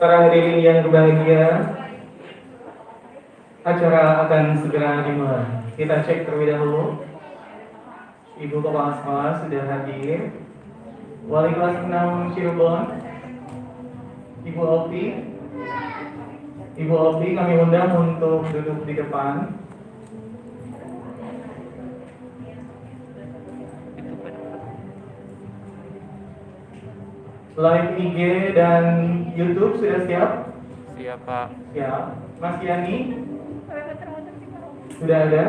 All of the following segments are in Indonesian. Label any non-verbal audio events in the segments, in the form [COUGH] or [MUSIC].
Para hadirin yang berbahagia, acara akan segera dimulai. Kita cek terlebih dahulu. Ibu Kepala Sekolah sudah hadir. Wali kelas 6 Cirebon, Ibu Opi. Ibu Opi kami undang untuk duduk di depan. Live IG dan YouTube sudah siap? Siap, Pak. Siap. Mas Yani? Sudah ada?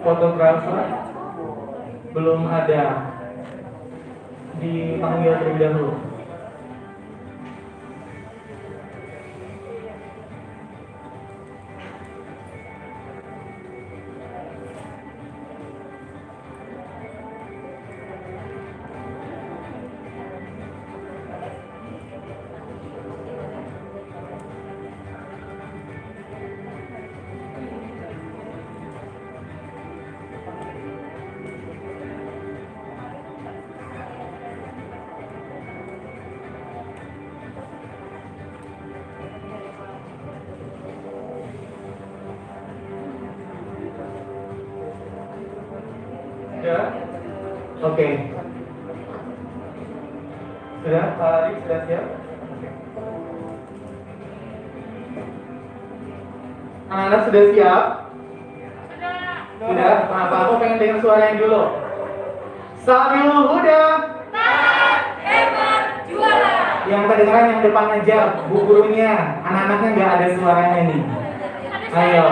Fotografer? Belum ada. Dipanggil terlebih dahulu. Yang depan aja, bu gurunya, anak-anaknya nggak ada suaranya nih. Ayo,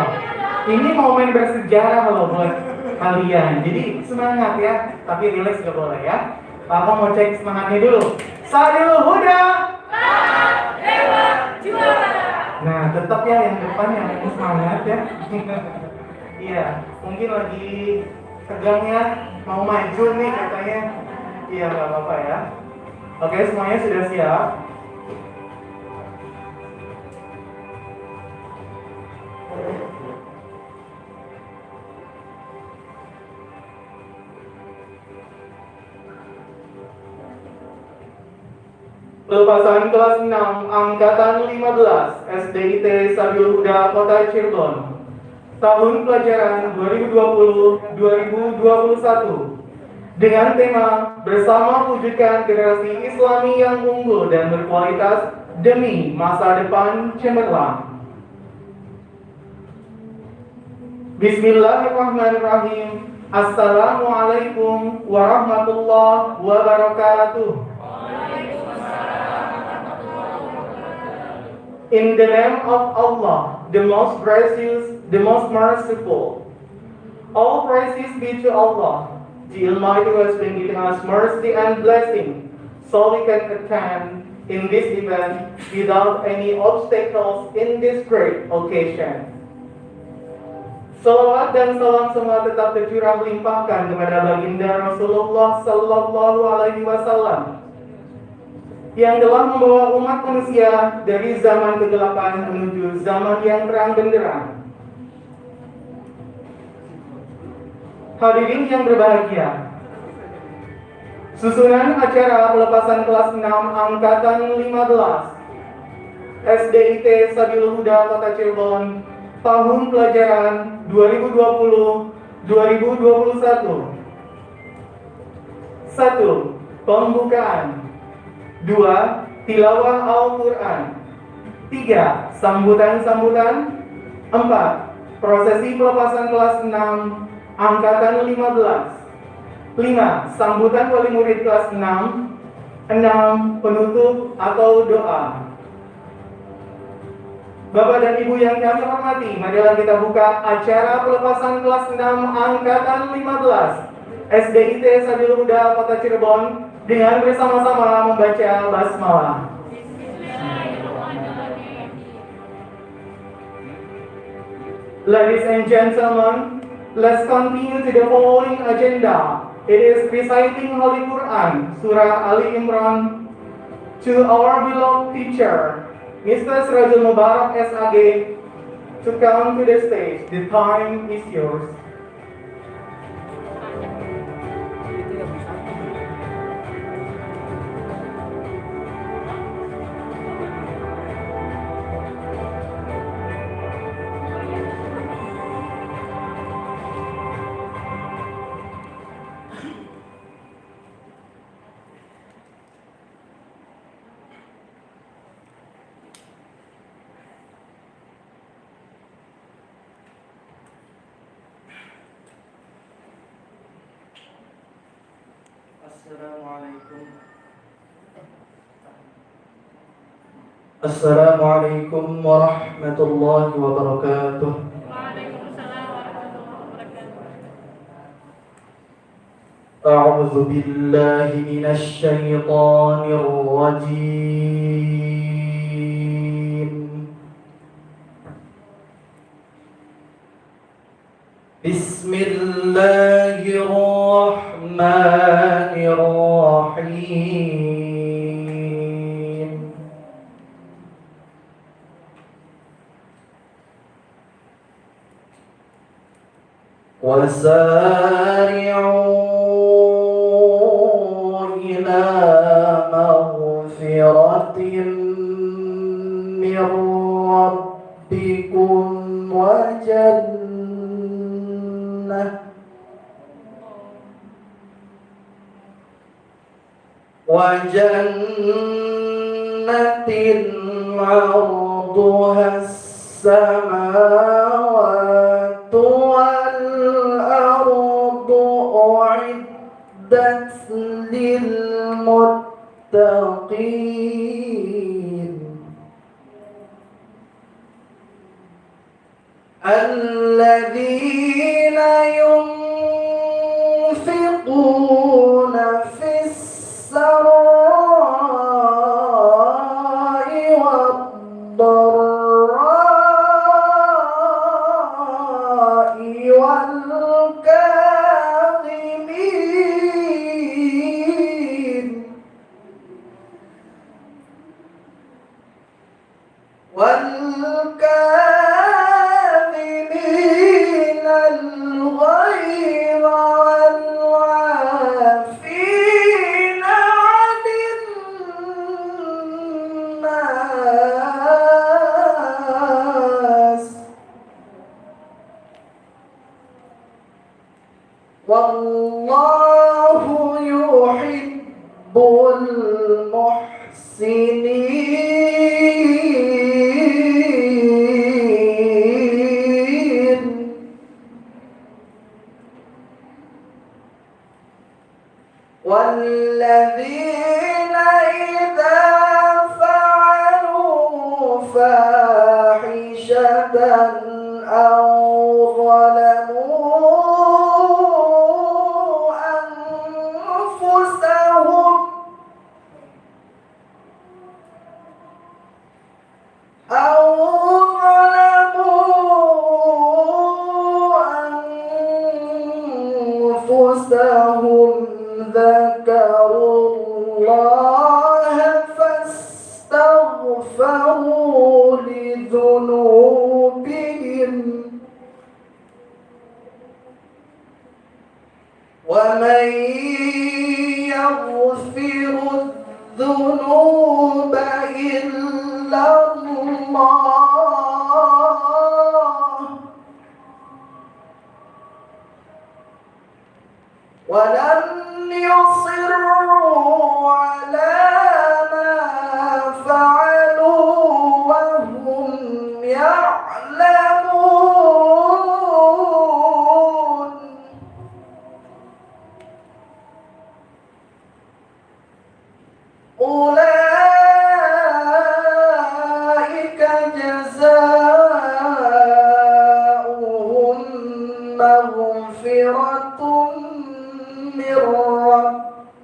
ini momen bersejarah loh buat kalian. Jadi semangat ya, tapi relax gak boleh ya. Papa mau cek semangatnya dulu. Sadil Huda. Nah, tetap ya yang depan yang semangat ya. [LAUGHS] Iya, mungkin lagi tegang ya, mau maju nih katanya. Iya, nggak apa-apa ya. Oke, semuanya sudah siap. Pelepasan kelas 6 Angkatan 15 SDIT Sabil Huda Kota Cirebon. Tahun pelajaran 2020-2021 Dengan tema Bersama wujudkan generasi Islami yang unggul dan berkualitas Demi masa depan cemerlang Bismillahirrahmanirrahim Assalamualaikum warahmatullahi wabarakatuh In the name of Allah, the most gracious, the most merciful. All praises be to Allah, the Almighty who has been giving us mercy and blessing, so we can attend in this event without any obstacles in this great occasion. Salawat dan salam semua tetap tercurah melimpahkan kepada baginda Rasulullah Sallallahu Alaihi Wasallam yang telah membawa umat manusia dari zaman kegelapan menuju zaman yang terang benderang. Hadirin yang berbahagia, susunan acara pelepasan kelas 6 Angkatan 15 SDIT Sabil Huda Kota Cirebon tahun pelajaran 2020-2021 1. Pembukaan Dua, tilawah Al-Quran. Tiga, sambutan-sambutan. Empat, prosesi pelepasan kelas 6, angkatan 15. Lima, sambutan wali murid kelas 6. Enam, penutup atau doa. Bapak dan Ibu yang kami hormati, marilah kita buka acara pelepasan kelas 6 angkatan 15 SDIT Sabil Kota Cirebon dengan bersama-sama membaca basmalah. Ladies and gentlemen, let's continue to the following agenda. It is reciting Holy Quran, Surah Ali Imran, to our beloved teacher, Mr. Sirajul Mubarak SAG, to come to the stage. The time is yours. Assalamualaikum warahmatullahi wabarakatuh Waalaikumsalam warahmatullahi wabarakatuh. أعوذ بالله من الشيطان الرجيم casa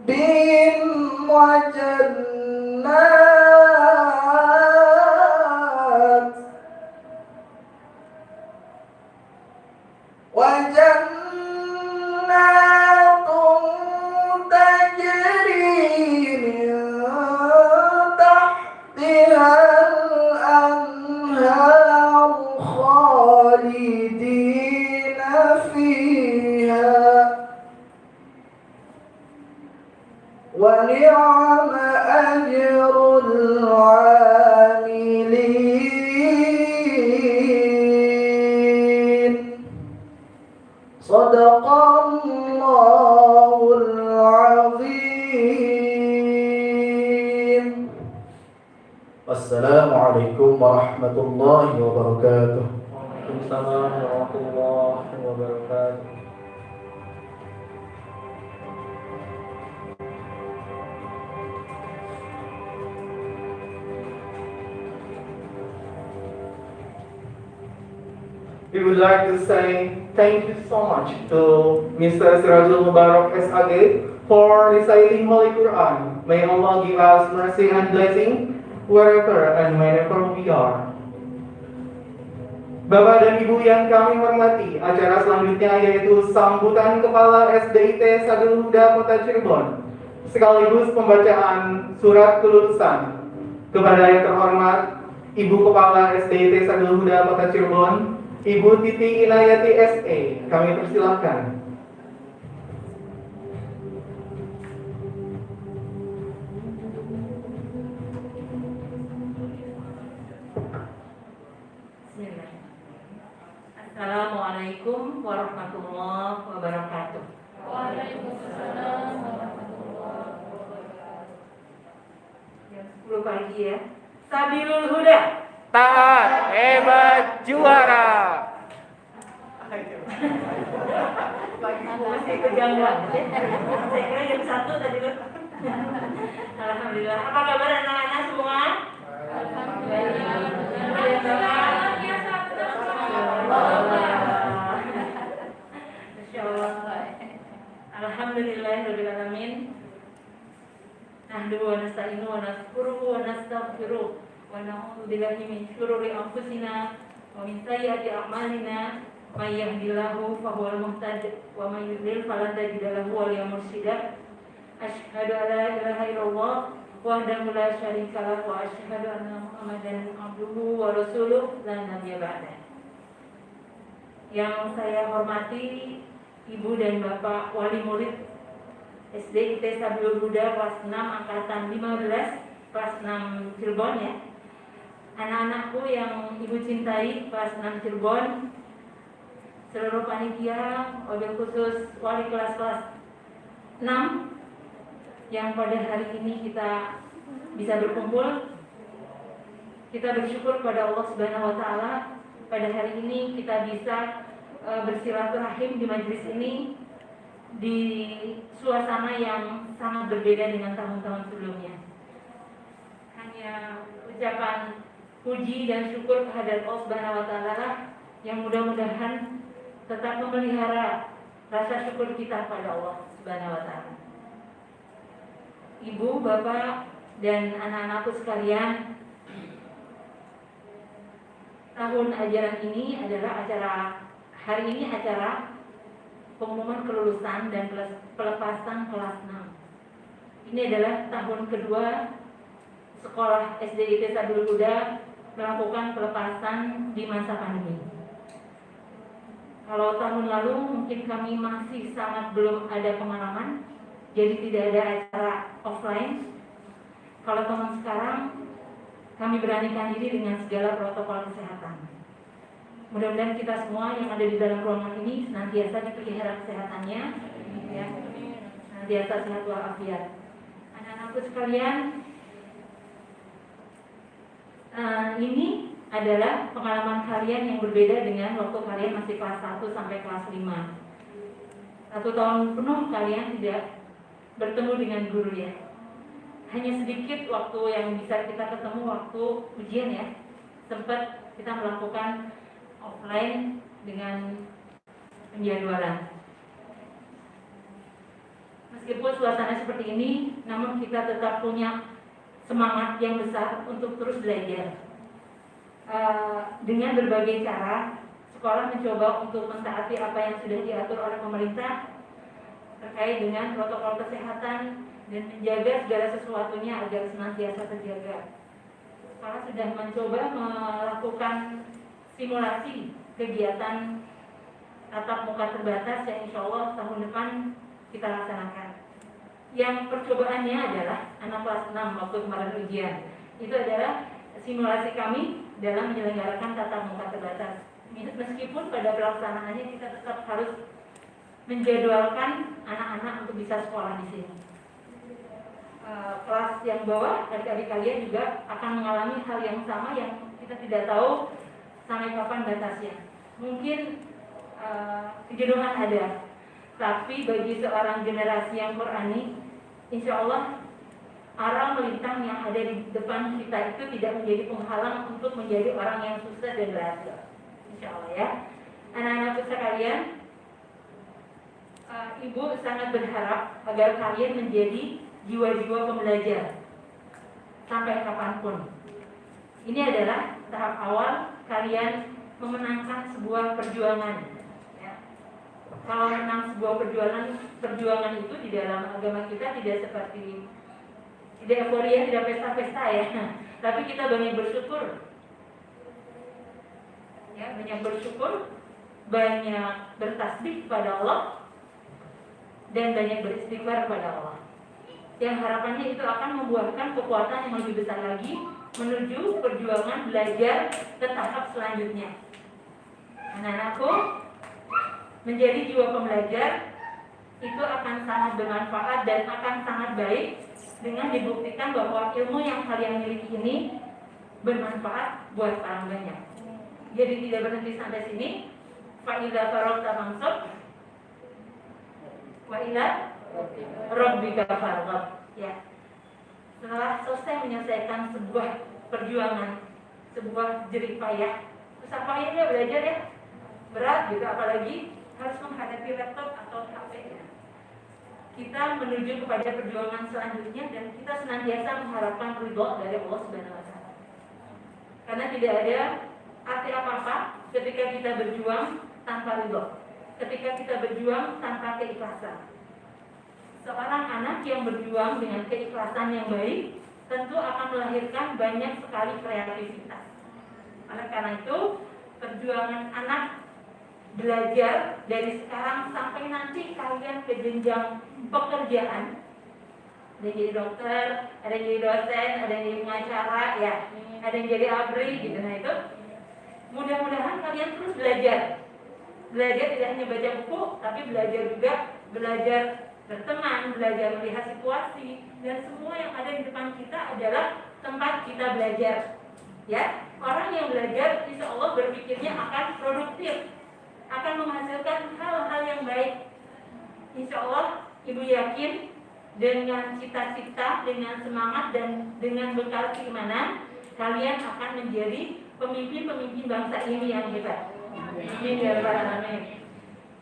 من reciting Holy Quran. May Allah give us mercy and blessing wherever and whenever we are. Bapak dan Ibu yang kami hormati, acara selanjutnya yaitu sambutan Kepala SDIT Sadul Huda Kota Cirebon, sekaligus pembacaan surat kelulusan. Kepada yang terhormat, Ibu Kepala SDIT Sadul Huda Kota Cirebon, Ibu Titi Inayati SE, kami persilahkan. Assalamualaikum warahmatullahi wabarakatuh. Waalaikumsalam warahmatullahi wabarakatuh. Jam 10 pagi ya. Sabilul Huda. Taat, hebat, juara. Masih kejanggalan. Saya kira jam 1 tadi. Alhamdulillah. Apa kabar anak-anak semua? Alhamdulillah. Alhamdulillah. Masya Allah. Alhamdulillahirrahmanirrahim. Yudlil falan tajida lahu waliyyan mursyida asyhadu an la ilaha illallah wahdahu la syarika lahu wa asyhadu anna muhammadan abduhu wa rasuluh. La nabiyya ba'da. Yang saya hormati Ibu dan Bapak Wali Murid SD IT Sabilul Huda kelas 6 angkatan 15 kelas 6 Cirebon ya. Anak-anakku yang Ibu cintai kelas 6 Cirebon. Seluruh panitia wabil khusus wali kelas kelas 6 yang pada hari ini kita bisa berkumpul. Kita bersyukur kepada Allah Subhanahu wa taala. Pada hari ini kita bisa e, bersilaturahim di majelis ini di suasana yang sangat berbeda dengan tahun-tahun sebelumnya. Hanya ucapan puji dan syukur kehadirat Allah Subhanahu wa taala yang mudah-mudahan tetap memelihara rasa syukur kita pada Allah Subhanahu wa taala. Ibu, Bapak, dan anak-anakku sekalian, tahun ajaran ini adalah acara hari ini acara pengumuman kelulusan dan pelepasan kelas 6. Ini adalah tahun kedua sekolah SDIT Sadul Huda melakukan pelepasan di masa pandemi. Kalau tahun lalu mungkin kami masih sangat belum ada pengalaman, jadi tidak ada acara offline. Kalau tahun sekarang kami beranikan diri dengan segala protokol kesehatan. Mudah-mudahan kita semua yang ada di dalam ruangan ini senantiasa dipelihara kesehatannya, ya, senantiasa sehat walafiat. Anak-anakku sekalian, uh, ini adalah pengalaman kalian yang berbeda dengan waktu kalian masih kelas 1 sampai kelas 5. Satu tahun penuh kalian tidak bertemu dengan guru ya hanya sedikit waktu yang bisa kita ketemu waktu ujian ya sempat kita melakukan offline dengan penjadwalan meskipun suasana seperti ini namun kita tetap punya semangat yang besar untuk terus belajar uh, dengan berbagai cara sekolah mencoba untuk mentaati apa yang sudah diatur oleh pemerintah terkait dengan protokol kesehatan dan menjaga segala sesuatunya agar senantiasa terjaga. Sekolah sudah mencoba melakukan simulasi kegiatan tatap muka terbatas yang insya Allah tahun depan kita laksanakan. Yang percobaannya adalah anak kelas 6 waktu kemarin ujian. Itu adalah simulasi kami dalam menyelenggarakan tatap muka terbatas. Meskipun pada pelaksanaannya kita tetap harus menjadwalkan anak-anak untuk bisa sekolah di sini. Eh, kelas yang bawah adik-adik kalian juga akan mengalami hal yang sama yang kita tidak tahu sampai kapan batasnya. Mungkin uh, kejenuhan ada, tapi bagi seorang generasi yang Qurani, insya Allah arah melintang yang ada di depan kita itu tidak menjadi penghalang untuk menjadi orang yang sukses dan berhasil. Insya Allah ya. Anak-anak sekalian, uh, Ibu sangat berharap agar kalian menjadi jiwa-jiwa pembelajar sampai kapan pun. Ini adalah tahap awal kalian memenangkan sebuah perjuangan. Ya. Kalau menang sebuah perjuangan, perjuangan itu di dalam agama kita tidak seperti tidak euforia, tidak pesta-pesta ya. [LAUGHS] Tapi kita banyak bersyukur. Ya, banyak bersyukur, banyak bertasbih kepada Allah dan banyak beristighfar kepada Allah yang harapannya itu akan membuahkan kekuatan yang lebih besar lagi menuju perjuangan belajar ke tahap selanjutnya. Anak-anakku, menjadi jiwa pembelajar itu akan sangat bermanfaat dan akan sangat baik dengan dibuktikan bahwa ilmu yang kalian miliki ini bermanfaat buat orang banyak. Jadi tidak berhenti sampai sini. Fa'idha farok fansab wa ila Rabbika farghab. Ya. Setelah selesai menyelesaikan sebuah perjuangan, sebuah jerih payah, susah payahnya belajar ya, berat gitu, apalagi harus menghadapi laptop atau HP ya. Kita menuju kepada perjuangan selanjutnya dan kita senantiasa mengharapkan ridho dari Allah Subhanahu wa taala. Karena tidak ada arti apa-apa ketika kita berjuang tanpa ridho. Ketika kita berjuang tanpa keikhlasan seorang anak yang berjuang dengan keikhlasan yang baik tentu akan melahirkan banyak sekali kreativitas. Oleh karena itu, perjuangan anak belajar dari sekarang sampai nanti kalian ke jenjang pekerjaan ada yang jadi dokter, ada yang jadi dosen, ada yang jadi pengacara, ya, ada yang jadi abri gitu. Nah itu mudah-mudahan kalian terus belajar. Belajar tidak hanya baca buku, tapi belajar juga belajar berteman, belajar melihat situasi, dan semua yang ada di depan kita adalah tempat kita belajar. Ya, orang yang belajar, insya Allah berpikirnya akan produktif, akan menghasilkan hal-hal yang baik. Insya Allah, ibu yakin dengan cita-cita, dengan semangat dan dengan bekal keimanan, kalian akan menjadi pemimpin-pemimpin bangsa ini yang hebat. Amin ya.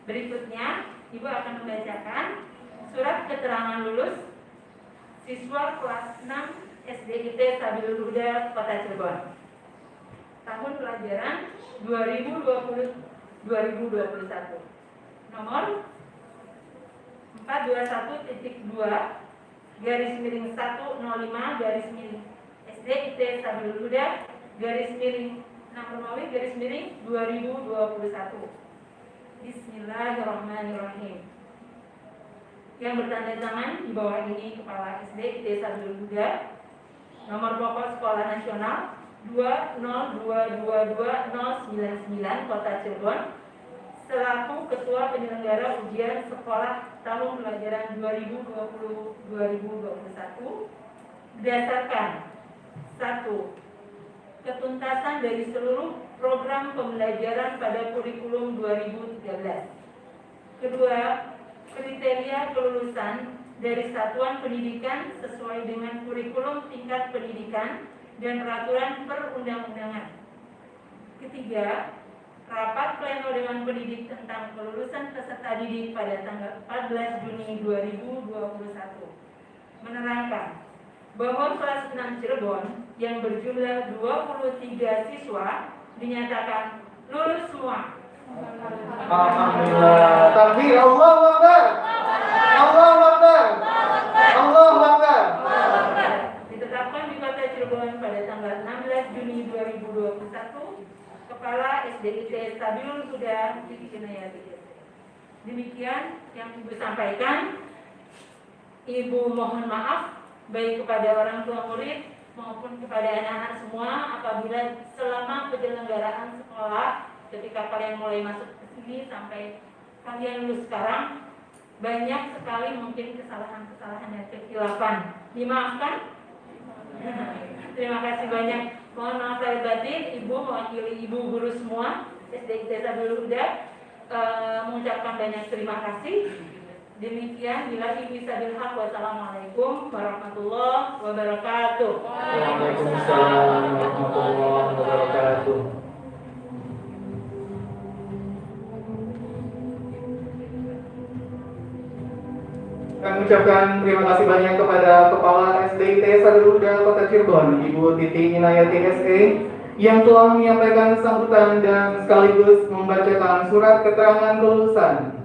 Berikutnya, Ibu akan membacakan surat keterangan lulus siswa kelas 6 SDIT Sabilul Huda Kota Cirebon. Tahun pelajaran 2020 2021. Nomor 421.2 garis miring 105 garis miring SDIT Sabilul Huda garis miring 6 Romawi garis miring 2021. Bismillahirrahmanirrahim. Yang bertanda tangan di bawah ini Kepala SD Desa Huda, nomor pokok Sekolah Nasional 2022299 Kota Cirebon, selaku Ketua Penyelenggara Ujian Sekolah Tahun Pelajaran 2020-2021 berdasarkan satu ketuntasan dari seluruh program pembelajaran pada kurikulum 2013. Kedua, kriteria kelulusan dari satuan pendidikan sesuai dengan kurikulum tingkat pendidikan dan peraturan perundang-undangan. Ketiga, rapat pleno dengan pendidik tentang kelulusan peserta didik pada tanggal 14 Juni 2021 menerangkan bahwa kelas 6 Cirebon yang berjumlah 23 siswa dinyatakan lulus semua. Alhamdulillah. Takbir Allah Akbar. Allah Akbar. Allah Akbar. Ditetapkan di Kota Cirebon pada tanggal 16 Juni 2021 Kepala SDIT Stabilul Huda Siti Inayati. Demikian yang Ibu sampaikan. Ibu mohon maaf baik kepada orang tua murid maupun kepada anak-anak semua apabila selama penyelenggaraan sekolah ketika kalian mulai masuk ke sini sampai kalian lulus sekarang banyak sekali mungkin kesalahan-kesalahan dan kesilapan dimaafkan? [LAUGHS] Terima kasih banyak. Mohon maaf saya batin ibu mewakili ibu guru semua SD Desa Bulu uh, mengucapkan banyak terima kasih. Demikian bila bisa bilhaq wassalamualaikum warahmatullahi wabarakatuh. Waalaikumsalam warahmatullahi wabarakatuh. Kami ucapkan terima kasih banyak kepada Kepala SDIT Sadeluda Kota Cirebon, Ibu Titi Inayati SE, yang telah menyampaikan sambutan dan sekaligus membacakan surat keterangan lulusan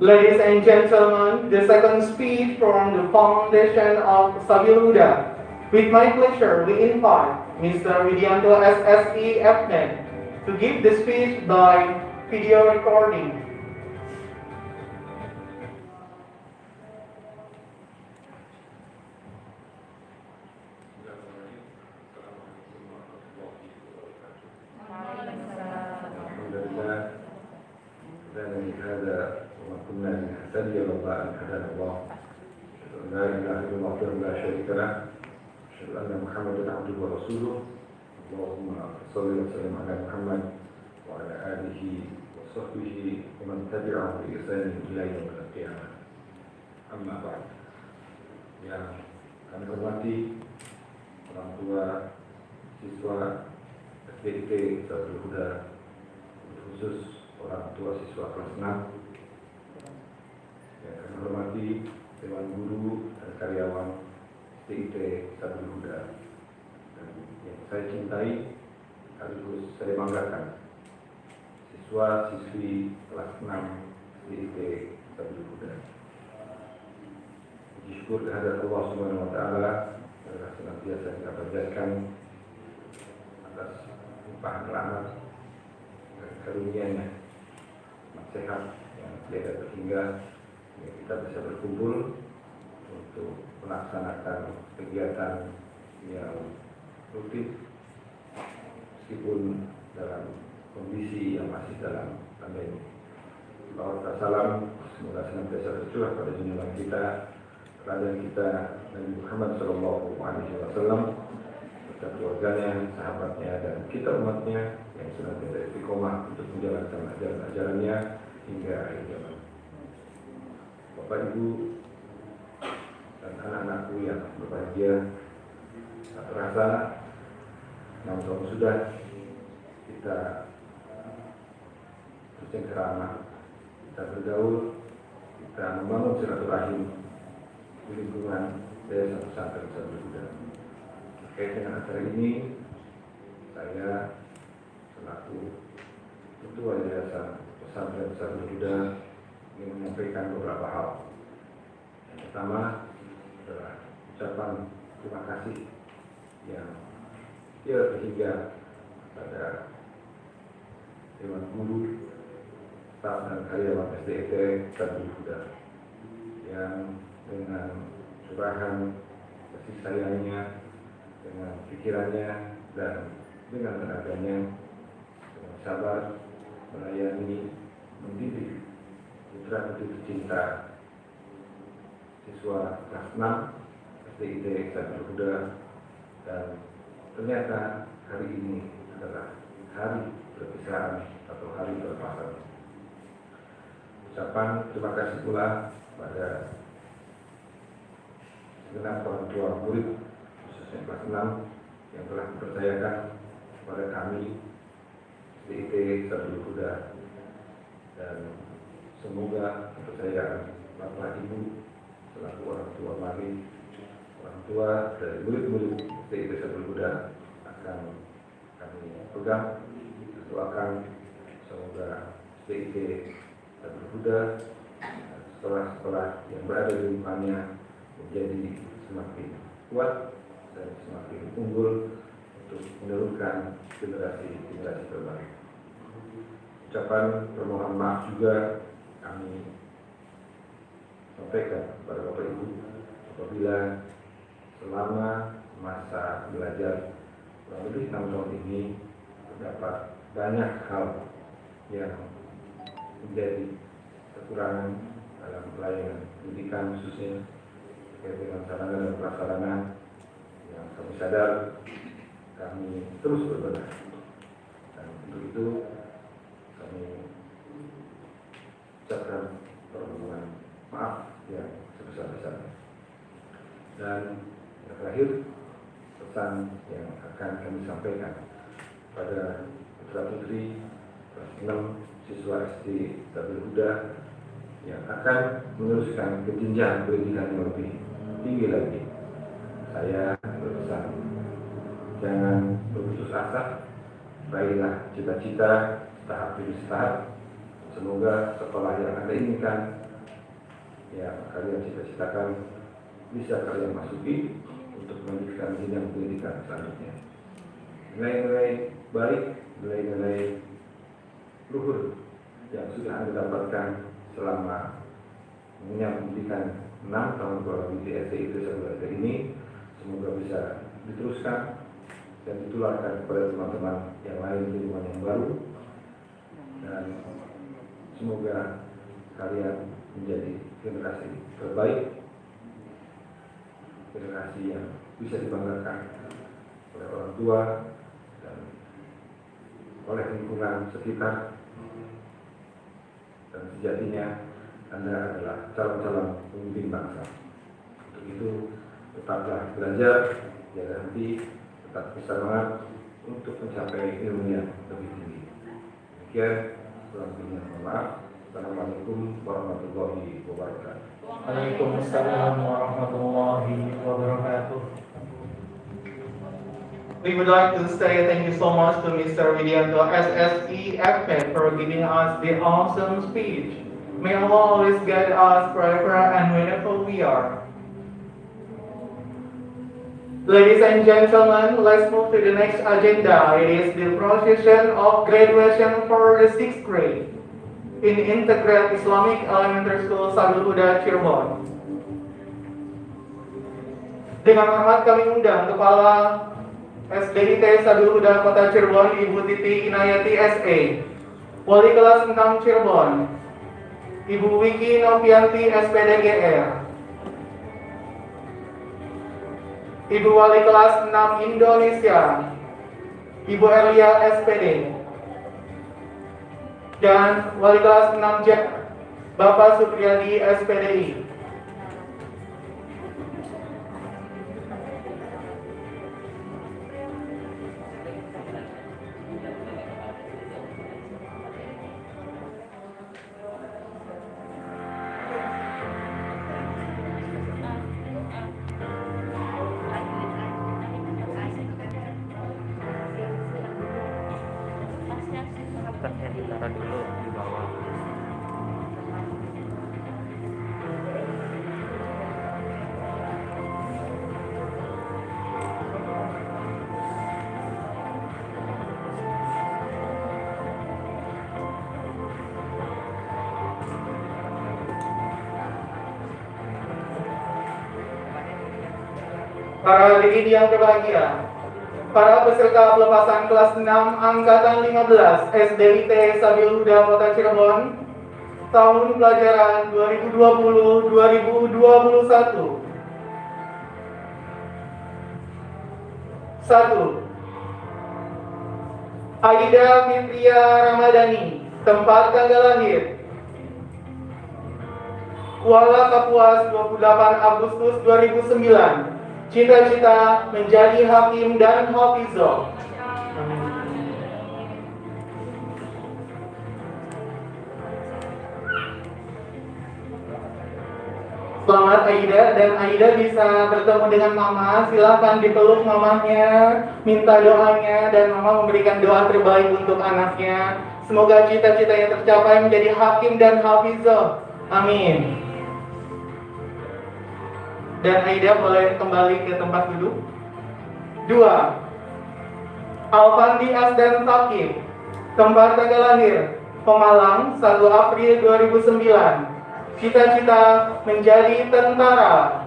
Ladies and gentlemen, the second speech from the foundation of Sabiluda. With my pleasure, we invite Mr. Widianto SSE FNET to give the speech by video recording. نهتدي لله أن هدانا الله لا إله إلا الله وحده لا شريك له أشهد أن محمدا عبده ورسوله اللهم صل وسلم على محمد وعلى آله وصحبه ومن تبعهم بإحسان إلى يوم القيامة أما بعد yang kami hormati orang tua siswa SDIT Saudara Huda khusus orang tua siswa kelas 6 yang kami hormati Dewan Guru dan karyawan TIT Sabil Huda dan yang saya cintai sekaligus saya banggakan siswa siswi kelas 6 TIT Sabil Huda Puji syukur kehadirat Allah Subhanahu wa taala adalah senantiasa kita panjatkan atas limpahan rahmat dan karunia-Nya. Sehat yang tiada terhingga ya, kita bisa berkumpul untuk melaksanakan kegiatan yang rutin meskipun dalam kondisi yang masih dalam pandemi. Bahwa salam semoga senantiasa tercurah pada junjungan kita, raja kita Nabi Muhammad Shallallahu Alaihi Wasallam serta keluarganya, sahabatnya, dan kita umatnya yang senantiasa istiqomah untuk menjalankan ajaran-ajarannya hingga akhir zaman. Bapak Ibu dan anak-anakku yang berbahagia. Tak terasa, enam tahun sudah kita bercengkerama, kita bergaul, kita membangun silaturahim di lingkungan desa pesantren Sabda Buddha. Terkait dengan acara ini, saya selaku Ketua Yayasan Pesantren Sabda Buddha ingin menyampaikan beberapa hal. Yang pertama adalah ucapan terima kasih yang ya sehingga pada Dewan Guru, dan karyawan SDT Sabda Buddha yang dengan curahan kasih sayangnya, dengan pikirannya dan dengan tenaganya, dengan sabar melayani, mendidik putra putri tercinta siswa kelas 6 SDIT Sabda Buddha dan ternyata hari ini adalah hari perpisahan atau hari perpasan. Ucapan terima kasih pula pada segenap orang tua murid khususnya kelas 6 yang telah mempercayakan kepada kami DIT Sabda Buddha dan semoga kepercayaan Bapak Ibu selaku orang tua mari orang tua dari murid-murid DIT Sabda Buddha akan kami pegang doakan. Semoga DIT Sabda Buddha sekolah-sekolah yang berada di lingkungannya menjadi semakin kuat dan semakin unggul untuk menurunkan generasi-generasi terbaik. Ucapan permohonan maaf juga kami sampaikan kepada Bapak Ibu apabila selama masa belajar kurang lebih tahun ini terdapat banyak hal yang menjadi kekurangan dalam pelayanan pendidikan khususnya terkait dengan sarana dan prasarana yang kami sadar kami terus berbenah. Dan untuk itu kami ucapkan permohonan maaf yang sebesar-besarnya. Dan yang terakhir pesan yang akan kami sampaikan pada putra putri kelas 6 siswa SD Tabel Huda yang akan meneruskan ke jenjang pendidikan yang lebih tinggi lagi. Saya berpesan, jangan berputus asa, raihlah cita-cita tahap demi tahap. Semoga sekolah yang Anda inginkan, yang kalian cita-citakan, bisa kalian masuki untuk melanjutkan jenjang pendidikan selanjutnya. Nilai-nilai baik, nilai-nilai luhur. Yang sudah Anda dapatkan selama pendidikan 6 tahun kurang di SDI Desa ini semoga bisa diteruskan dan ditularkan kepada teman-teman yang lain di lingkungan yang baru. Dan semoga kalian menjadi generasi terbaik. Generasi yang bisa dibanggakan oleh orang tua oleh lingkungan sekitar dan sejatinya Anda adalah calon-calon pemimpin bangsa. Untuk itu, tetaplah belajar, jangan henti, tetap bersemangat untuk mencapai ilmu yang lebih tinggi. Demikian, lebihnya mohon maaf. Assalamualaikum warahmatullahi wabarakatuh. Waalaikumsalam warahmatullahi wabarakatuh. We would like to say thank you so much to Mr. Widianto SSE for giving us the awesome speech. May Allah always guide us forever and whenever we are. Ladies and gentlemen, let's move to the next agenda. It is the procession of graduation for the sixth grade in Integral Islamic Elementary School Sabul Huda Cirebon. Dengan hormat kami undang Kepala SDIT Sabul Huda Kota Cirebon Ibu Titi Inayati SE, Wali kelas 6 Cirebon, Ibu Wiki Novianti SPDGR, Ibu Wali kelas 6 Indonesia, Ibu Elia SPD, dan Wali kelas 6 Jack, Bapak Supriyadi SPDI. Para hadirin yang berbahagia, para peserta pelepasan kelas 6 angkatan 15 SDIT Sabil Huda Kota Cirebon tahun pelajaran 2020-2021. Satu, Aida Fitria Ramadhani, tempat tanggal lahir. Kuala Kapuas 28 Agustus 2009 Cita-cita menjadi hakim dan hafizah Selamat Aida dan Aida bisa bertemu dengan Mama. Silahkan dipeluk mamanya, minta doanya dan Mama memberikan doa terbaik untuk anaknya. Semoga cita-cita yang tercapai menjadi hakim dan hafizah. Amin. Dan Aida boleh kembali ke tempat duduk. Dua. Alfandi Asdan Takib. Tempat tanggal lahir. Pemalang 1 April 2009. Cita-cita menjadi tentara.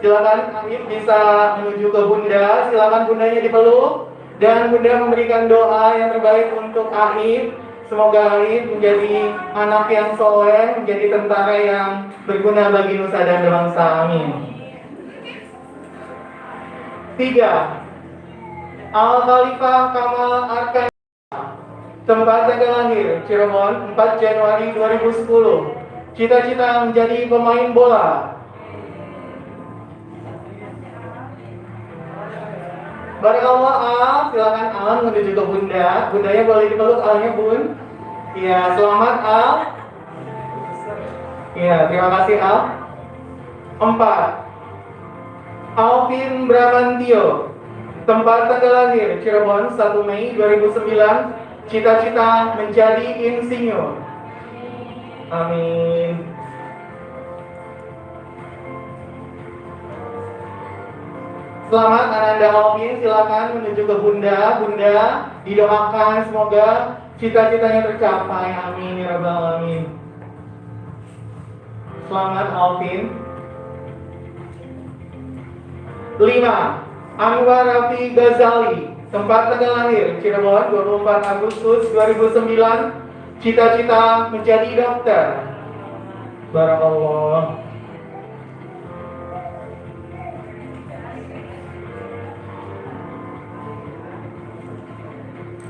Silakan Arif bisa menuju ke Bunda. Silakan Bundanya dipeluk dan Bunda memberikan doa yang terbaik untuk Arif. Semoga Arif menjadi anak yang soleh, menjadi tentara yang berguna bagi nusa dan bangsa. Amin. Tiga, Al Khalifah Kamal Arkan Tempat tanggal lahir Cirebon 4 Januari 2010 Cita-cita menjadi pemain bola Barakallah Al, silakan Al menuju ke Bunda. Bundanya boleh dipeluk Alnya Bun. Iya, selamat Al. Iya, terima kasih Al. Empat. Alvin Bramantio. Tempat tanggal lahir Cirebon 1 Mei 2009. Cita-cita menjadi insinyur. Amin. Selamat Ananda Alvin, silakan menuju ke Bunda. Bunda didoakan semoga cita-citanya tercapai. Amin ya rabbal alamin. Selamat Alvin. 5. Anwar Rafi Ghazali, tempat tanggal lahir Cirebon 24 Agustus 2009. Cita-cita menjadi dokter. Barakallah.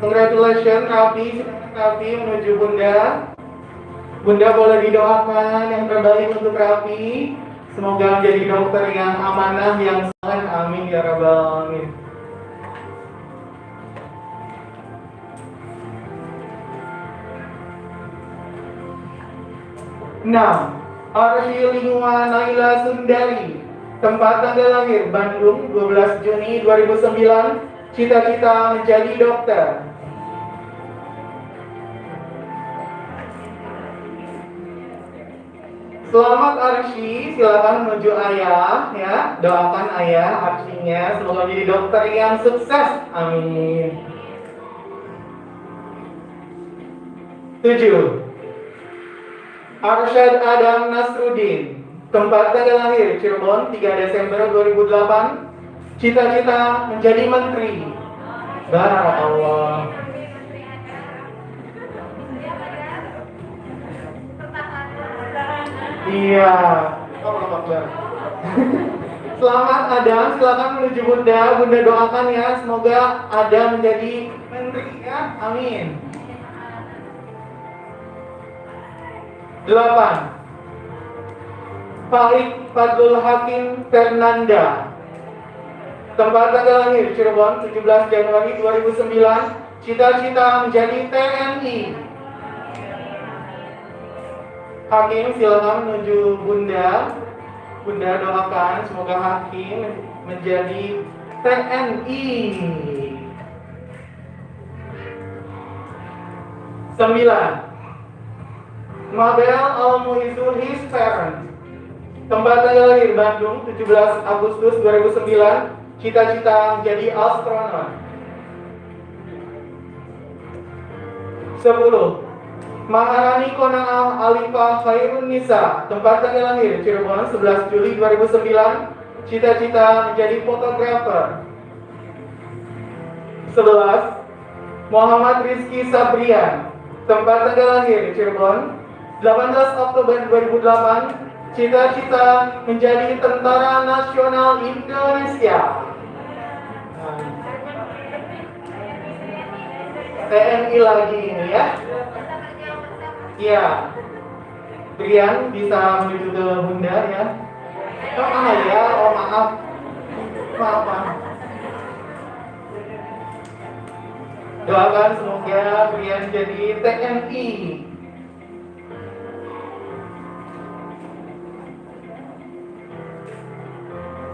Congratulations Rafi, Rafi menuju Bunda. Bunda boleh didoakan yang terbaik untuk Rafi. Semoga menjadi dokter yang amanah, yang soleh. Amin ya rabbal alamin. Enam, Arsi Lingua Naila Sundari, tempat tanggal lahir Bandung 12 Juni 2009, cita-cita menjadi dokter. Selamat Arsy, silakan menuju ayah ya. Doakan ayah Arsynya semoga menjadi dokter yang sukses. Amin. Tujuh. Arsyad Adam Nasruddin, tempat tanggal lahir Cirebon 3 Desember 2008. Cita-cita menjadi menteri. Barakallah. Iya. [LAUGHS] Selamat Adam, silakan menuju Bunda. Bunda doakan ya, semoga Adam menjadi menteri ya. Amin. Delapan. Faik Fadlul Hakim Fernanda. Tempat tanggal lahir Cirebon 17 Januari 2009. Cita-cita menjadi TNI. Hakim silakan menuju Bunda. Bunda doakan semoga Hakim menjadi TNI. Sembilan. Mabel Al Muizul his parents. Tempat tanggal lahir Bandung 17 Agustus 2009. Cita-cita menjadi astronot. 10. Maharani Konang Alifa Khairun Nisa. Tempat tanggal lahir Cirebon 11 Juli 2009 Cita-cita menjadi fotografer. 11 Muhammad Rizky Sabrian. Tempat tanggal lahir Cirebon 18 Oktober 2008 Cita-cita menjadi Tentara Nasional Indonesia. TNI lagi ini ya Iya Brian bisa menuju ke Bunda ya. Oh ah ya, oh maaf. Maaf maaf. Doakan semoga Brian jadi TNI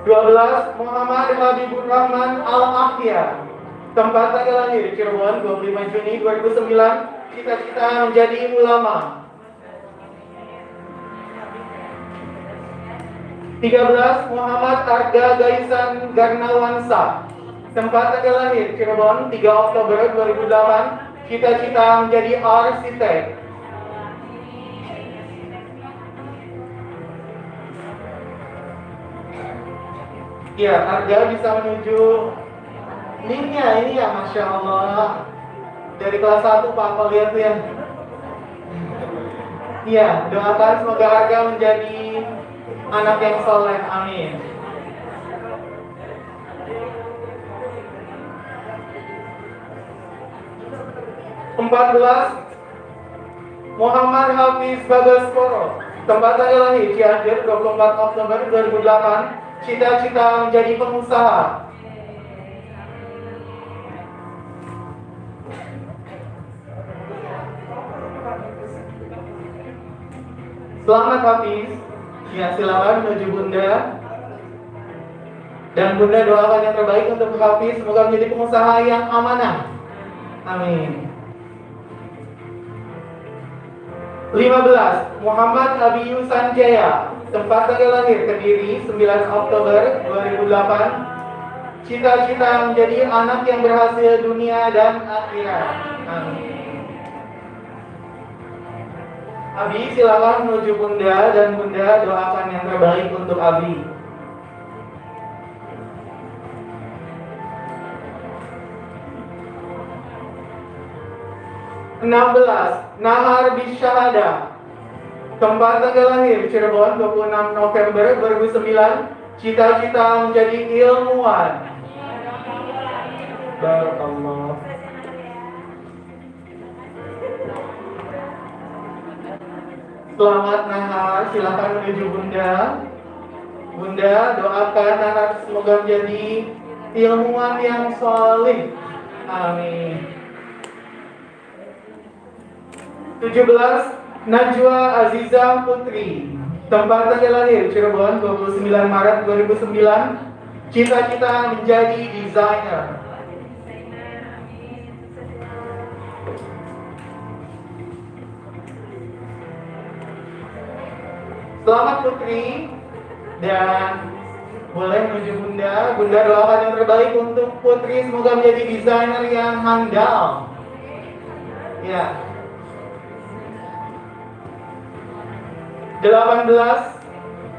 Dua belas Muhammad Habibur Rahman Al Ahya Tempat tanggal lahir Cirebon 25 Juni 2009 Cita-cita menjadi ulama. 13 Muhammad Arga Gaisan Garnawansa. Tempat lahir Cirebon 3 Oktober 2008 Cita-cita menjadi arsitek. Ya, bisa menuju ini ya Masya Allah Dari kelas 1 Pak Apa lihat ya. Iya, doakan semoga Arga menjadi anak yang soleh, amin. Empat belas Muhammad Hafiz Bagaskoro Tempat lahir Cianjur 24 Oktober 2008 Cita-cita menjadi pengusaha Selamat Hafiz Ya silakan menuju Bunda. Dan Bunda doakan yang terbaik untuk Hafiz Semoga menjadi pengusaha yang amanah. Amin. 15 Muhammad Abiyu Sanjaya Tempat tanggal lahir Kediri 9 Oktober 2008 Cita-cita menjadi anak yang berhasil dunia dan akhirat. Amin Abi silakan menuju Bunda dan Bunda doakan yang terbaik untuk Abi. Enam belas Nahar Bisyahada Tempat tanggal lahir Cirebon 26 November 2009 Cita-cita menjadi ilmuwan. Barakallah Selamat Nahar, silakan menuju Bunda. Bunda, doakan Nahar semoga menjadi ilmuwan yang solih. Amin. 17 Najwa Aziza Putri Tempat tanggal lahir Cirebon 29 Maret 2009 Cita-cita menjadi desainer Selamat Putri dan boleh menuju Bunda. Bunda doakan yang terbaik untuk Putri semoga menjadi desainer yang handal. Ya. 18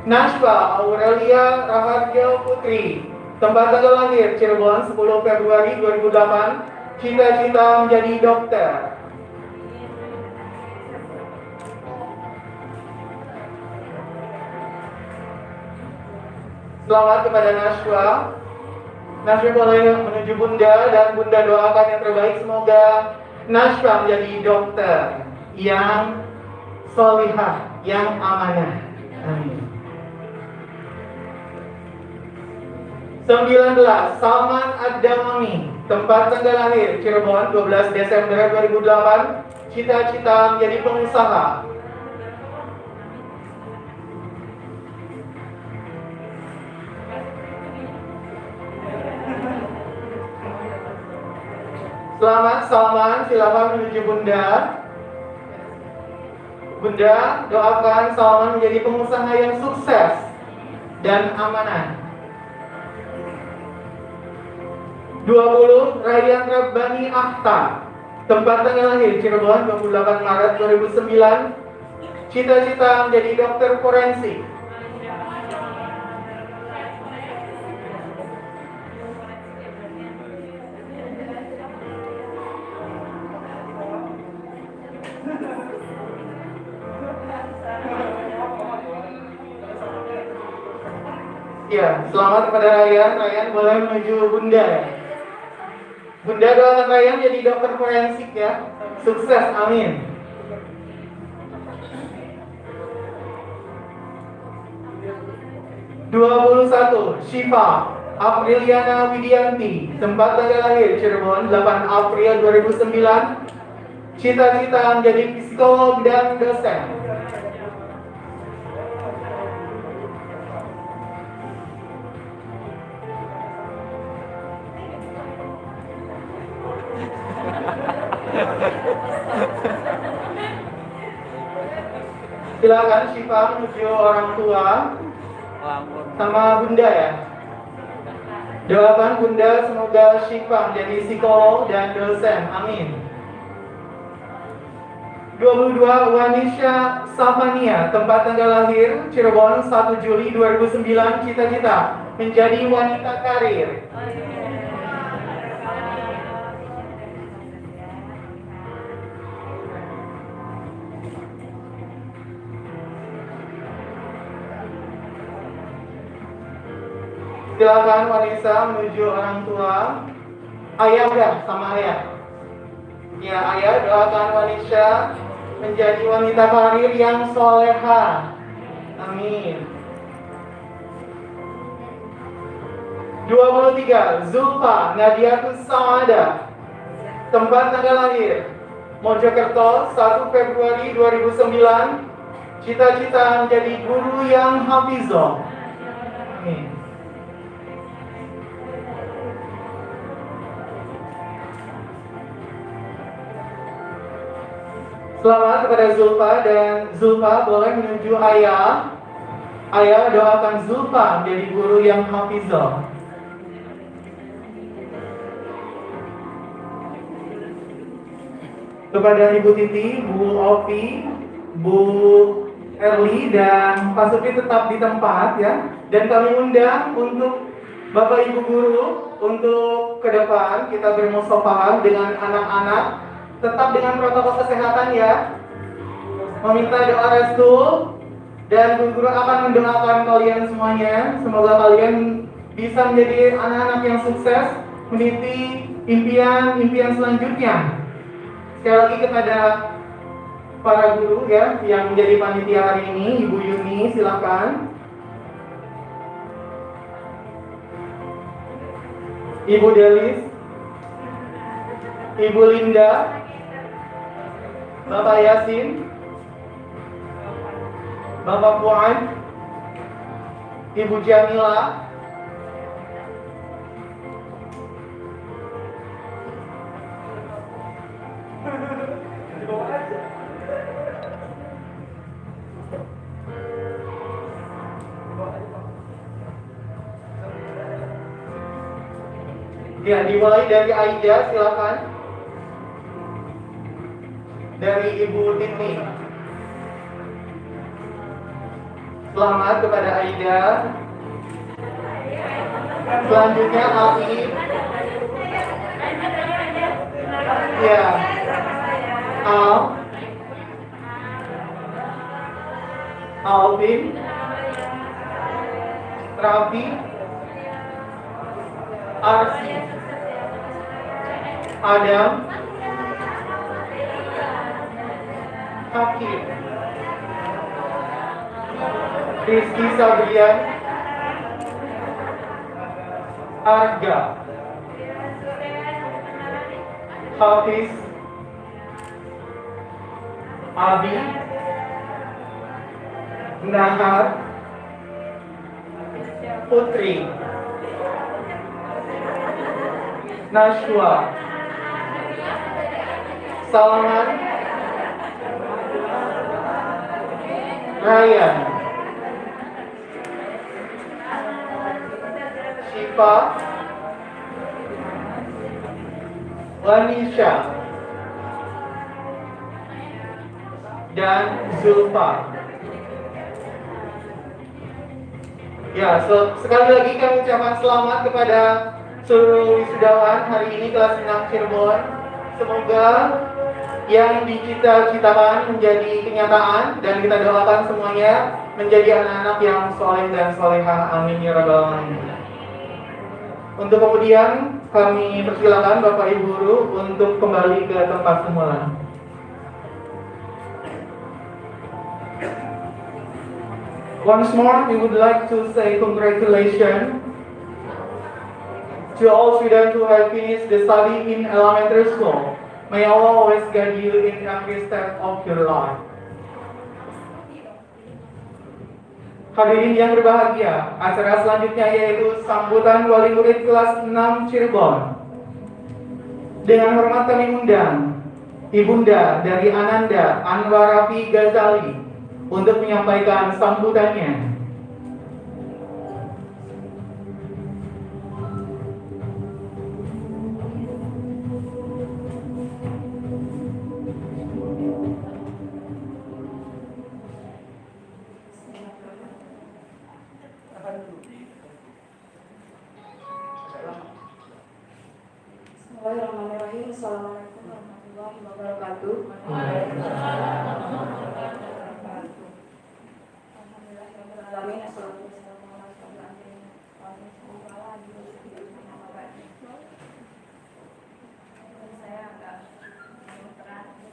Nashwa Aurelia Raharja Putri Tempat tanggal lahir Cirebon 10 Februari 2008 Cita-cita menjadi dokter Selamat kepada Nashwa. Nashwa boleh menuju Bunda dan Bunda doakan yang terbaik semoga Nashwa menjadi dokter yang solihah, yang amanah. Amin. 19 Salman Ad-Damami Tempat tanggal lahir Cirebon 12 Desember 2008 Cita-cita menjadi pengusaha Selamat Salman, silakan menuju Bunda. Bunda, doakan Salman menjadi pengusaha yang sukses dan amanah. 20 Rayyan Rabbani Akhtar Tempat tanggal lahir Cirebon 28 Maret 2009 Cita-cita menjadi dokter forensik Ya, selamat kepada Ryan. Ryan boleh menuju Bunda ya. Bunda doakan Ryan jadi dokter forensik ya. Sukses, amin. Dua puluh satu, Shifa Apriliana Widianti, tempat tanggal lahir Cirebon 8 April 2009, cita-cita menjadi psikolog dan dosen. Silakan Shifa menuju orang tua sama Bunda ya. Doakan Bunda semoga Shifa menjadi psikolog dan dosen. Amin. 22 Wanisha Safania, tempat tanggal lahir Cirebon 1 Juli 2009, cita-cita menjadi wanita karir. Silakan Wanisa menuju orang tua. Ayah udah sama ayah. Ya ayah doakan Wanisa menjadi wanita karir yang soleha. Amin. 23 Zulfa Nadiatus Saada Tempat tanggal lahir Mojokerto 1 Februari 2009 Cita-cita menjadi guru yang hafizah Selamat kepada Zulfa dan Zulfa boleh menuju ayah. Ayah doakan Zulfa menjadi guru yang hafizah. Kepada Ibu Titi, Bu Opi, Bu Erli dan Pak Supi tetap di tempat ya. Dan kami undang untuk Bapak Ibu guru untuk ke depan kita bermusafahan dengan anak-anak tetap dengan protokol kesehatan ya. Meminta doa restu dan Bu Guru akan mendoakan kalian semuanya. Semoga kalian bisa menjadi anak-anak yang sukses, meniti impian-impian selanjutnya. Sekali lagi kepada para guru ya yang menjadi panitia hari ini, Ibu Yuni silakan. Ibu Delis, Ibu Linda, Bapak Yasin, Bapak Puan, Ibu Jamila, Ya, dimulai dari Aida, silakan. Dari Ibu Titi. Selamat kepada Aida. Selanjutnya Ali. Ya. Al. Alvin. Rafi. Arsi. Adam. Hakim. Rizky Sabrian. Arga. Hafiz. Abi. Nahar. Putri. Nashwa. Salaman Ryan Shifa Lanisha dan Zulfa. Ya, so, sekali lagi kami ucapkan selamat kepada seluruh wisudawan hari ini kelas 6 Cirebon. Semoga yang dicita-citakan menjadi kenyataan dan kita doakan semuanya menjadi anak-anak yang soleh dan solehah. Amin ya rabbal alamin. Untuk kemudian kami persilakan Bapak Ibu Guru untuk kembali ke tempat semula. Once more, we would like to say congratulations to all students who have finished the study in elementary school. May Allah always guide you in every step of your life. Hadirin yang berbahagia, acara selanjutnya yaitu sambutan wali murid kelas 6 Cirebon. Dengan hormat kami undang Ibunda dari Ananda Anwarafi Ghazali untuk menyampaikan sambutannya.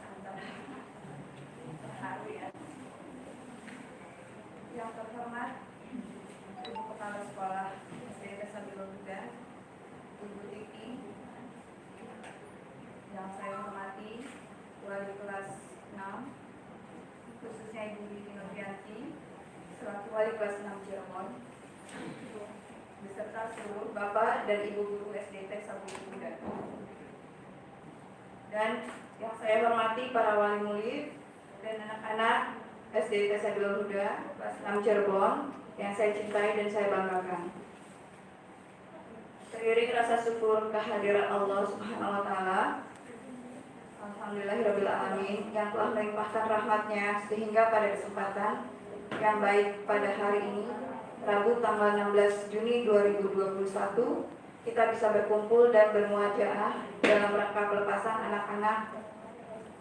Antara terharu ya. Yang terhormat Ibu Kepala Sekolah SD Sabilul Huda, Ibu Tiki, yang saya hormati wali kelas 6 khususnya Ibu Diki Novianti selaku wali kelas 6 Cirebon beserta seluruh Bapak dan Ibu guru SDT Muda dan yang saya hormati para wali murid dan anak-anak SDT Sabilul Huda kelas 6 Cirebon yang saya cintai dan saya banggakan. Seiring rasa syukur kehadiran Allah Subhanahu wa taala Alhamdulillahirrahmanirrahim yang telah melimpahkan rahmatnya sehingga pada kesempatan yang baik pada hari ini Rabu tanggal 16 Juni 2021 kita bisa berkumpul dan bermuajaah dalam rangka pelepasan anak-anak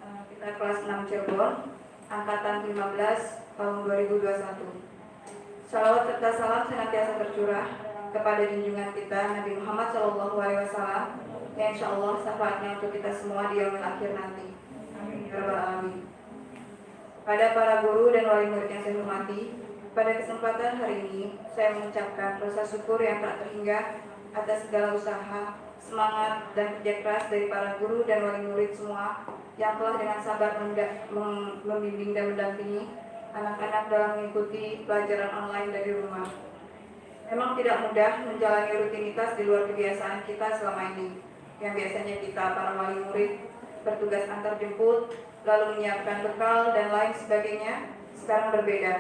eh, kita kelas 6 Cirebon angkatan 15 tahun 2021 Salawat serta salam senantiasa tercurah kepada junjungan kita Nabi Muhammad Wasallam yang insya Allah syafaatnya untuk kita semua di yaumil akhir nanti. Amin ya alamin. Pada para guru dan wali murid yang saya hormati, pada kesempatan hari ini saya mengucapkan rasa syukur yang tak terhingga atas segala usaha, semangat dan kerja keras dari para guru dan wali murid semua yang telah dengan sabar membimbing dan mendampingi anak-anak dalam mengikuti pelajaran online dari rumah. Memang tidak mudah menjalani rutinitas di luar kebiasaan kita selama ini. Yang biasanya kita para wali murid bertugas antar jemput, lalu menyiapkan bekal dan lain sebagainya, sekarang berbeda.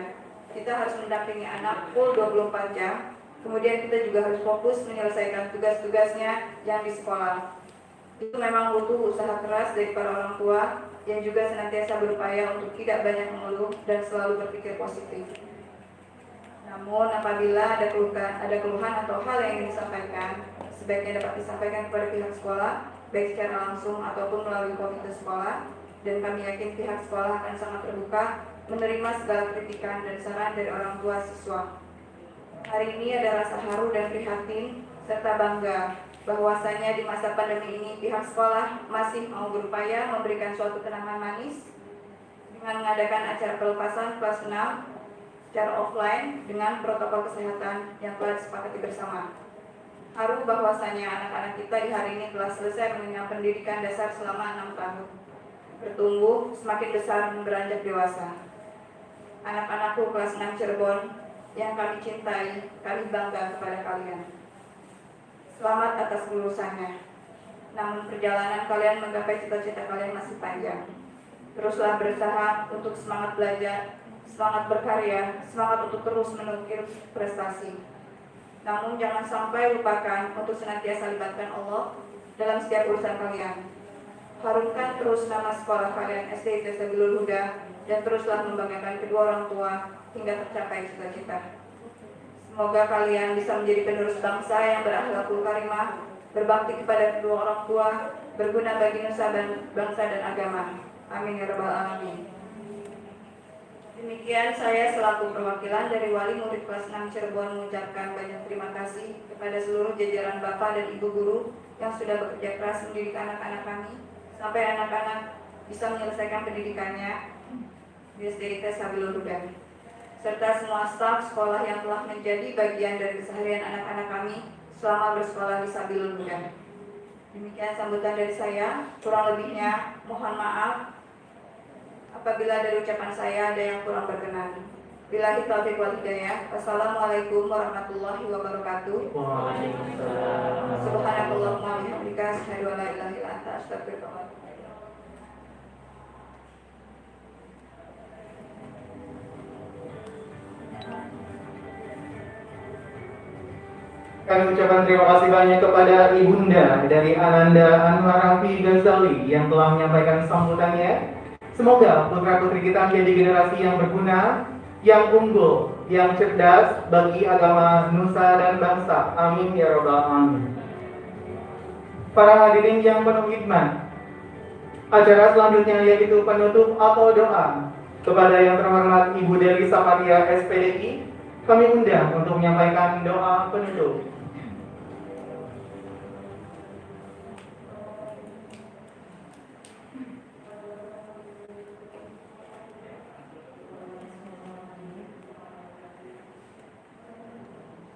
Kita harus mendampingi anak full 24 jam, kemudian kita juga harus fokus menyelesaikan tugas-tugasnya yang di sekolah. Itu memang butuh usaha keras dari para orang tua yang juga senantiasa berupaya untuk tidak banyak mengeluh dan selalu berpikir positif. Namun apabila ada keluhan, ada keluhan atau hal yang ingin disampaikan, sebaiknya dapat disampaikan kepada pihak sekolah, baik secara langsung ataupun melalui komite sekolah, dan kami yakin pihak sekolah akan sangat terbuka menerima segala kritikan dan saran dari orang tua siswa. Hari ini ada rasa dan prihatin serta bangga bahwasanya di masa pandemi ini pihak sekolah masih mau berupaya memberikan suatu kenangan manis dengan mengadakan acara pelepasan kelas 6 secara offline dengan protokol kesehatan yang telah disepakati bersama. Haru bahwasanya anak-anak kita di hari ini telah selesai mengenyam pendidikan dasar selama 6 tahun. Bertumbuh semakin besar beranjak dewasa. Anak-anakku kelas 6 Cirebon yang kami cintai, kami bangga kepada kalian. Selamat atas kelulusannya. namun perjalanan kalian menggapai cita-cita kalian masih panjang. Teruslah berusaha untuk semangat belajar, semangat berkarya, semangat untuk terus menukir prestasi. Namun jangan sampai lupakan untuk senantiasa libatkan Allah dalam setiap urusan kalian. Harumkan terus nama sekolah kalian SD ITS Sabilul Huda dan teruslah membanggakan kedua orang tua hingga tercapai cita-cita. Semoga kalian bisa menjadi penerus bangsa yang berakhlakul karimah, berbakti kepada kedua orang tua, berguna bagi nusa dan bangsa dan agama. Amin ya rabbal alamin. Demikian saya selaku perwakilan dari Wali Murid kelas 6 Cirebon mengucapkan banyak terima kasih kepada seluruh jajaran Bapak dan Ibu guru yang sudah bekerja keras mendidik anak-anak kami sampai anak-anak bisa menyelesaikan pendidikannya di SDIT Sabilul Huda serta semua staf sekolah yang telah menjadi bagian dari keseharian anak-anak kami selama bersekolah di Sabilul Huda. Demikian sambutan dari saya, kurang lebihnya mohon maaf apabila dari ucapan saya ada yang kurang berkenan. Billahi taufiq wal hidayah. Wassalamualaikum warahmatullahi wabarakatuh. Waalaikumsalam. Subhanakallahumma wa bihamdika asyhadu an la ilaha illa anta astaghfiruka wa atubu ilaik. Kami ucapkan terima kasih banyak kepada Ibunda dari Ananda Anwar Rafi Ghazali yang telah menyampaikan sambutannya. Semoga putra-putri kita menjadi generasi yang berguna, yang unggul, yang cerdas bagi agama nusa dan bangsa. Amin ya robbal alamin. Para hadirin yang penuh hikmat, acara selanjutnya yaitu penutup atau doa kepada yang terhormat Ibu Deli Saparia SPDI. Kami undang untuk menyampaikan doa penutup.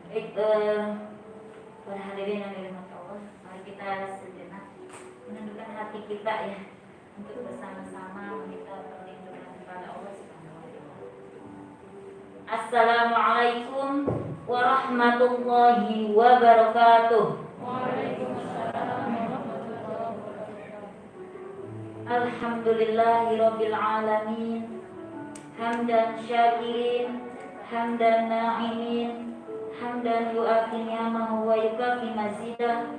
Baik, eh, para hadirin yang dirahmati Allah, mari kita sejenak menundukkan hati kita ya untuk bersama-sama meminta perlindungan kepada Allah Subhanahu wa taala. Assalamualaikum warahmatullahi wabarakatuh. Alhamdulillahirabbil alamin. Hamdan syakirin, hamdan na'imin, hamdan yu'afi ni'amahu wa yukafi mazidah.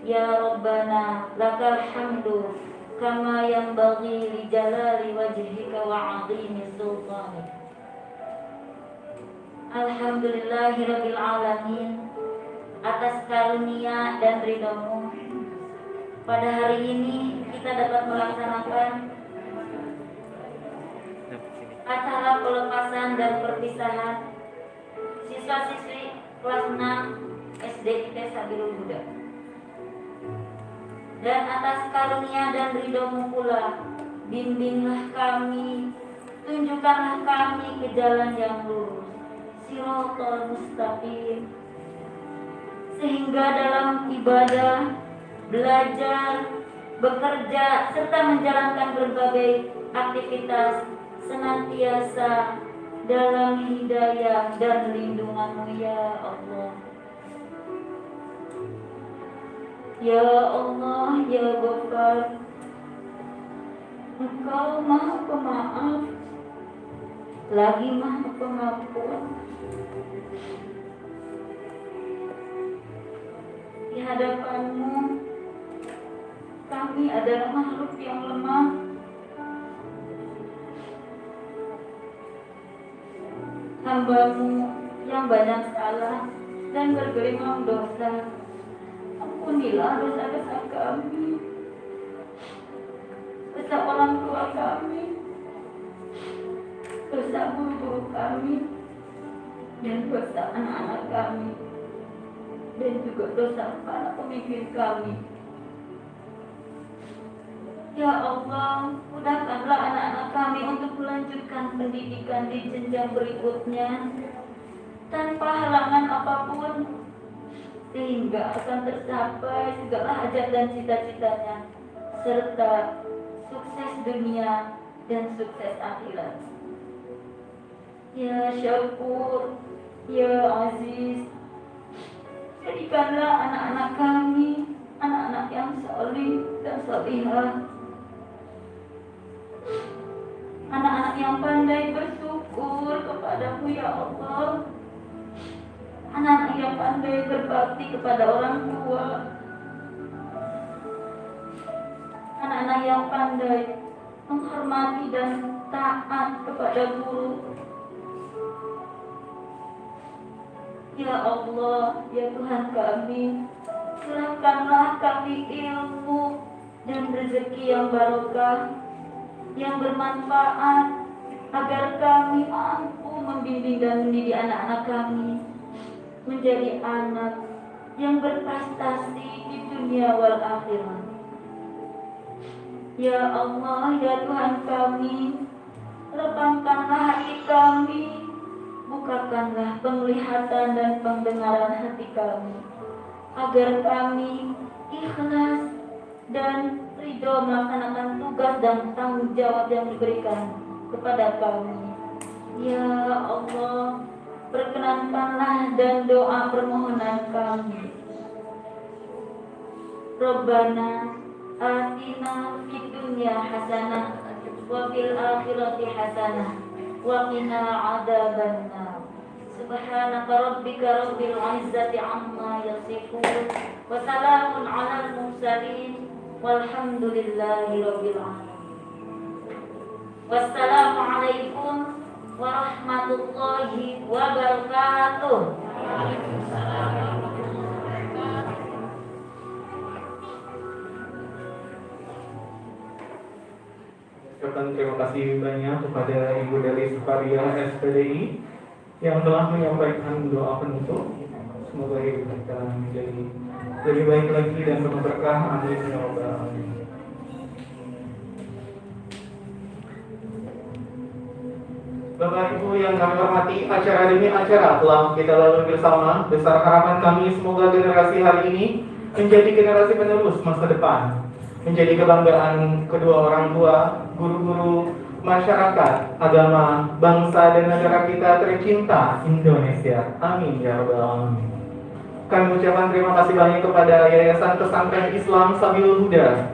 Ya Rabbana lakal hamdu kama yanbaghi li jalali wajhika wa 'azimi sultanik Alhamdulillahi rabbil alamin atas karunia dan ridhamu pada hari ini kita dapat melaksanakan acara pelepasan dan perpisahan siswa-siswi kelas 6 SD IT Sabilul Huda. Dan atas karunia dan ridhomu pula, bimbinglah kami, tunjukkanlah kami ke jalan yang lurus, sirotol mustaqim. Sehingga dalam ibadah, belajar, bekerja, serta menjalankan berbagai aktivitas senantiasa dalam hidayah dan lindunganmu ya Allah. Ya Allah, Ya Ghaffar Engkau maha pemaaf Lagi maha pengampun. Di hadapanmu Kami adalah makhluk yang lemah hambamu yang banyak salah dan bergelimang dosa. Ampunilah dosa-dosa kami, dosa orang tua kami, dosa guru-guru kami, dan dosa anak-anak kami, dan juga dosa para pemimpin kami. Ya Allah, mudahkanlah anak-anak kami untuk melanjutkan pendidikan di jenjang berikutnya tanpa halangan apa pun sehingga akan tercapai segala hajat dan cita-citanya serta sukses dunia dan sukses akhirat. Ya Syakur, Ya Aziz, jadikanlah anak-anak kami anak-anak yang solih dan solihah. Yang pandai bersyukur kepadamu ya Allah. Anak-anak yang pandai berbakti kepada orang tua. Anak-anak yang pandai menghormati dan taat kepada guru. Ya Allah, ya Tuhan kami, Serahkanlah kami ilmu dan rezeki yang barokah, yang bermanfaat, agar kami mampu membimbing dan mendidik anak-anak kami menjadi anak yang berprestasi di dunia wal akhirat. Ya Allah, ya Tuhan kami, lapangkanlah hati kami, bukakanlah penglihatan dan pendengaran hati kami. Agar kami ikhlas dan ridho melaksanakan tugas dan tanggung jawab yang diberikan kepada kami. Ya Allah, perkenankanlah dan doa permohonan kami. Robbana atina fid dunya hasanah wa fil akhirati hasanah wa qina adzabannar. Subhanaka rabbika rabbil izzati amma yasifun wa salamun 'alal mursalin walhamdulillahi rabbil alamin. Wassalamualaikum warahmatullahi wabarakatuh. Terima kasih banyak kepada Ibu dari Sukaria SPDI yang telah menyampaikan doa penutup. Semoga hidup kita menjadi lebih baik lagi dan berberkah. Amin ya robbal alamin. Bapak Ibu yang kami hormati, acara demi acara telah kita lalui bersama. Besar harapan kami semoga generasi hari ini menjadi generasi penerus masa depan. Menjadi kebanggaan kedua orang tua, guru-guru, masyarakat, agama, bangsa dan negara kita tercinta Indonesia. Amin ya rabbal alamin. Kami ucapkan terima kasih banyak kepada Yayasan Pesantren Islam Sabilul Huda,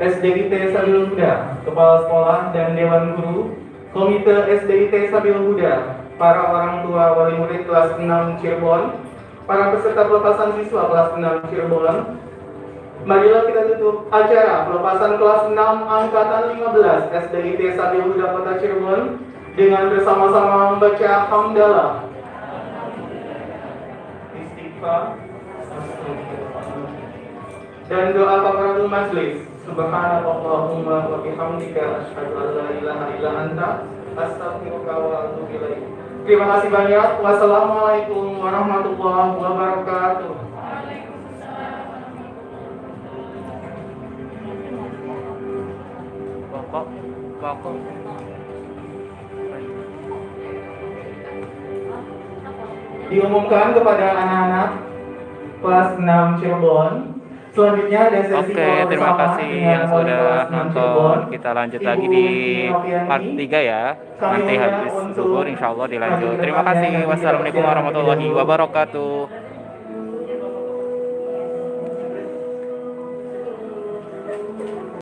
SDIT Sabilul Huda, Kepala Sekolah dan Dewan Guru, Komite SDIT Sabilul Huda, para orang tua wali murid kelas 6 Cirebon, para peserta pelepasan siswa kelas 6 Cirebon, Marilah kita tutup acara pelepasan kelas 6 angkatan 15 SDIT Sabil Huda Kota Cirebon dengan bersama-sama membaca hamdalah. Istighfar. Dan doa kafaratul majlis. Subhanallahumma wa bihamdika asyhadu an la ilaha illa anta astaghfiruka wa atubu ilaik. Terima kasih banyak. Wassalamualaikum warahmatullahi wabarakatuh. Diumumkan kepada anak-anak kelas 6 Cirebon. Selanjutnya ada sesi Oke, terima kasih yang sudah kelas 6 nonton. Kita lanjut Ibu lagi di part 3 ya. Nanti habis zuhur insya Allah dilanjut. Terima kasih. Wassalamualaikum warahmatullahi wabarakatuh.